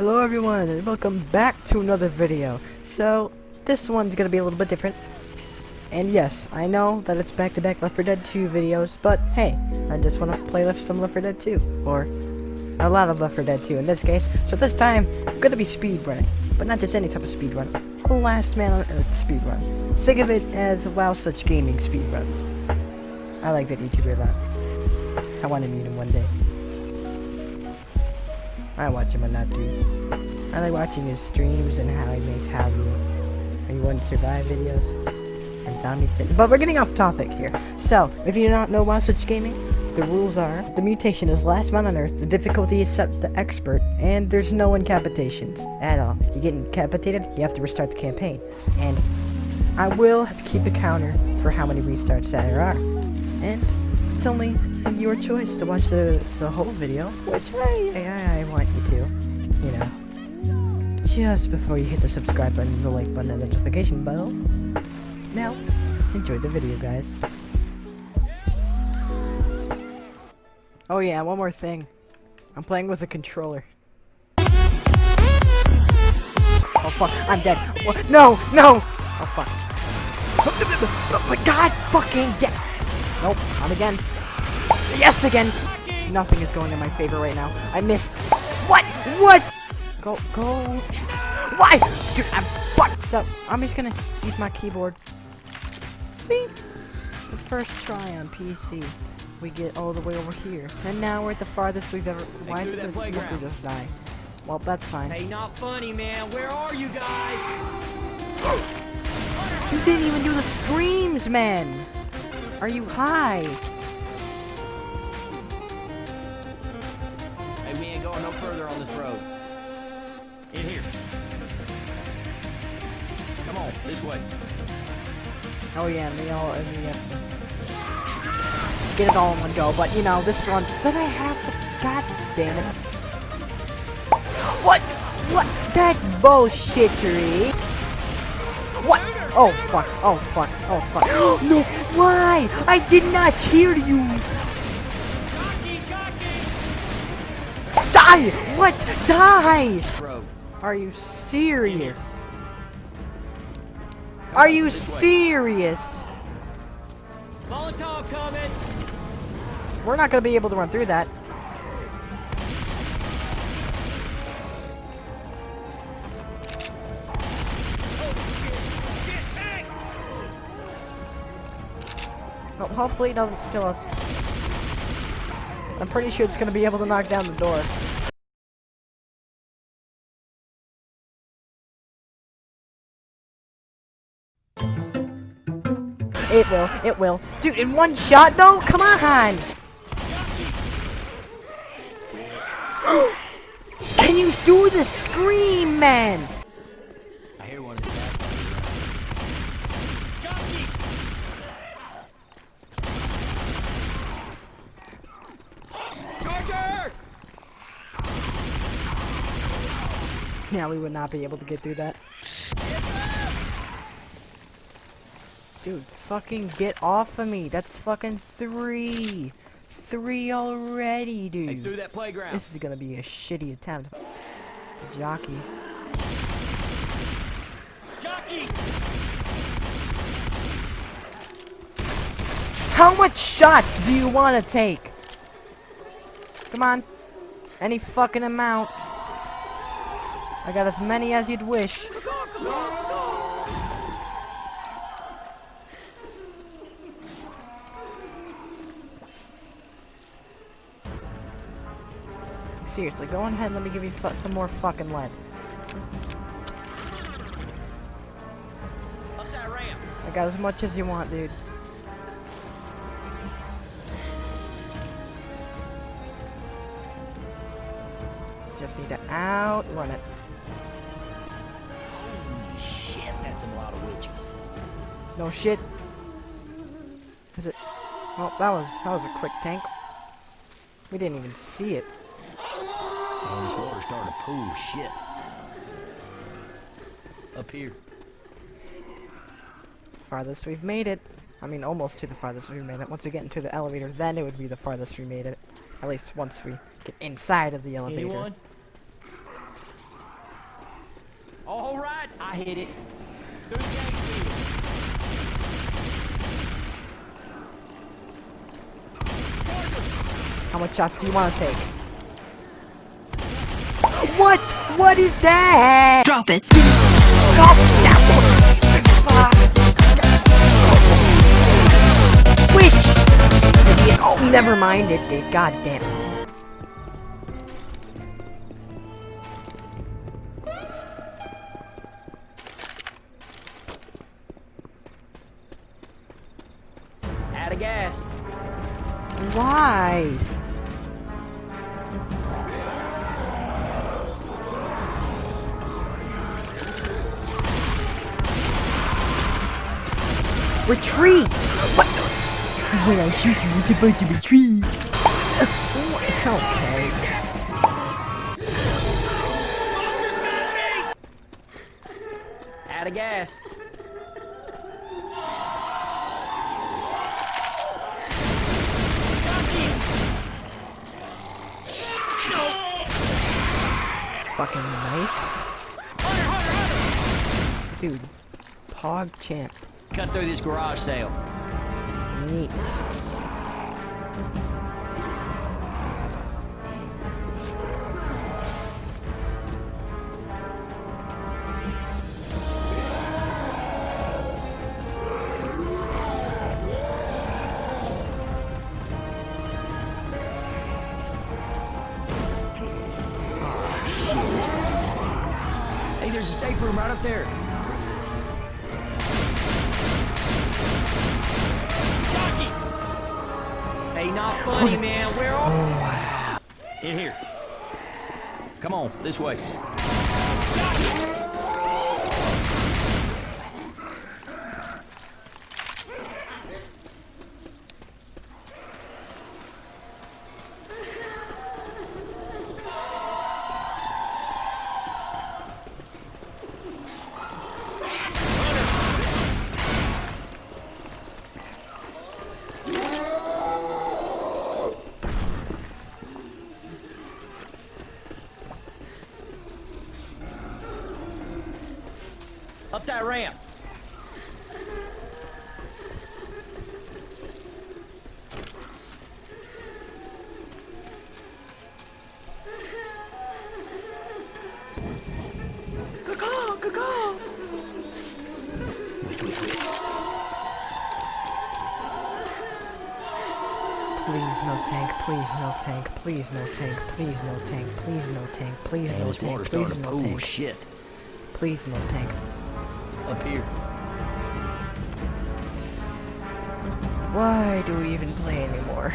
Hello everyone and welcome back to another video. So, this one's gonna be a little bit different. And yes, I know that it's back-to-back Left 4 Dead 2 videos, but hey, I just want to play left some Left 4 Dead 2. Or, a lot of Left 4 Dead 2 in this case. So this time, I'm gonna be speedrunning. But not just any type of speedrun. Last man on earth speedrun. Think of it as WoW Such Gaming speedruns. I like that YouTuber a lot. I want to meet him one day. I watch him a lot, dude. I like watching his streams and how he makes how how you want to survive videos and zombie sit. But we're getting off topic here. So, if you do not know about such gaming, the rules are the mutation is last man on earth, the difficulty is set to expert, and there's no incapitations at all. You get incapitated, you have to restart the campaign. And I will keep a counter for how many restarts there are. And it's only your choice to watch the, the whole video, which I, I, I want you to, you know, just before you hit the subscribe button, the like button, and the notification bell. Now, enjoy the video, guys. Oh yeah, one more thing. I'm playing with a controller. Oh fuck, I'm dead. What? No, no! Oh fuck. Oh my god, fucking dead! Nope, not again. Yes, again! Nothing is going in my favor right now. I missed. What? What? Go, go. Why? Dude, I'm fucked. So, I'm just gonna use my keyboard. See? The first try on PC. We get all the way over here. And now we're at the farthest we've ever... Why did the smoker just die? Well, that's fine. Hey, not funny, man. Where are you guys? you didn't even do the screams, man! Are you high? No further on this road. In here. Come on, this way. Oh yeah, all we to get it all in one go. But you know, this one did I have to? God damn it! What? What? That's bullshittery. What? Oh fuck! Oh fuck! Oh fuck! no! Why? I did not hear you. Die! What? Die! Are you serious? Are you serious? Molotov coming. We're not gonna be able to run through that. Well, hopefully it doesn't kill us. I'm pretty sure it's gonna be able to knock down the door. It will, it will. Dude, in one shot though? Come on! Can you do the scream, man? I hear one. Charger! Yeah, we would not be able to get through that. Dude, fucking get off of me. That's fucking three. Three already, dude. Hey, through that playground. This is gonna be a shitty attempt. To jockey. Jockey! How much shots do you want to take? Come on. Any fucking amount. I got as many as you'd wish. Seriously, go on ahead and let me give you some more fucking lead. Up that ramp. I got as much as you want, dude. Just need to outrun it. Holy shit, that's a lot of witches. No shit. Is it? Well, that was that was a quick tank. We didn't even see it. Oh, this water's starting to pool shit. Up here. Farthest we've made it. I mean, almost to the farthest we've made it. Once we get into the elevator, then it would be the farthest we made it. At least once we get inside of the elevator. Anyone? I hit it. Through the gate field. How much shots do you want to take? What? What is that? Drop it. Off that one. Which? Idiot. Oh, never mind. It did. God damn it. Out of gas. Why? Retreat! What? When I shoot you, you're supposed to retreat. okay. Out of gas. Fucking nice. Dude. Pog champ. Cut through this garage sale. Neat. Hey, there's a safe room right up there. Hey, not funny, man. Where are In here. Come on, this way. Up that ramp. Please no tank, please no tank, please no tank, please no tank, please no tank, please Man, no tank, please starting no to- Oh, tank, shit. please no tank. Up here. Why do we even play anymore?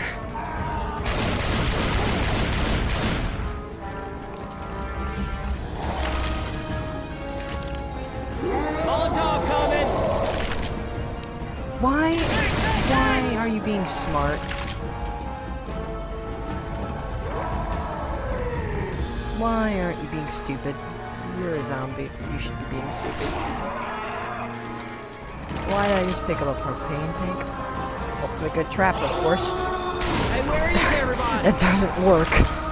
Molotov coming! Why? Why are you being smart? Why aren't you being stupid? You're a zombie. You should be being stupid. Why did I just pick up a propane tank? Hope to a good trap, of course. Hey, where is everybody? That doesn't work.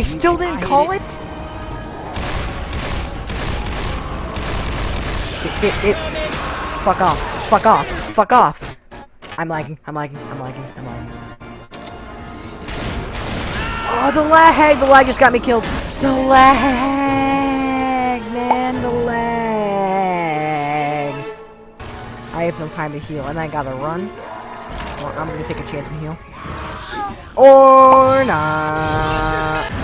I still didn't call it? It, it, it. Fuck off. Fuck off. Fuck off. I'm lagging. I'm lagging. I'm lagging. I'm lagging. Oh, the lag! The lag just got me killed. The lag! Man, the lag! I have no time to heal, and I gotta run. Well, I'm gonna take a chance and heal. Or not.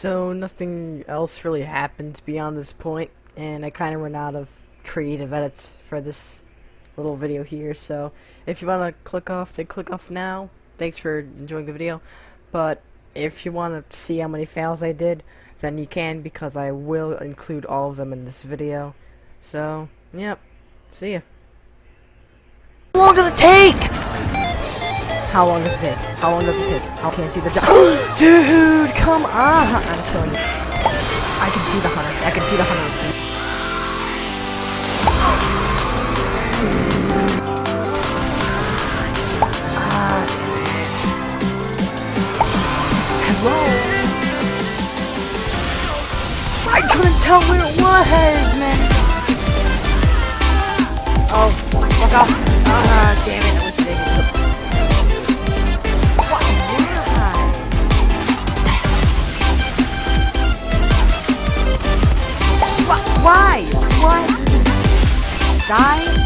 So nothing else really happened beyond this point, and I kind of ran out of creative edits for this little video here. So if you want to click off, then click off now. Thanks for enjoying the video, but if you want to see how many fails I did, then you can because I will include all of them in this video. So, yep. See ya. How long does it take? How long does it take? How long does it take? How can I see the job? Dude, come on! I'm killing you. I can see the hunter. I can see the hunter. Hello? I couldn't tell where it was, man. Oh, fuck off. Ah, damn it, I was thinking. Why? What? Die?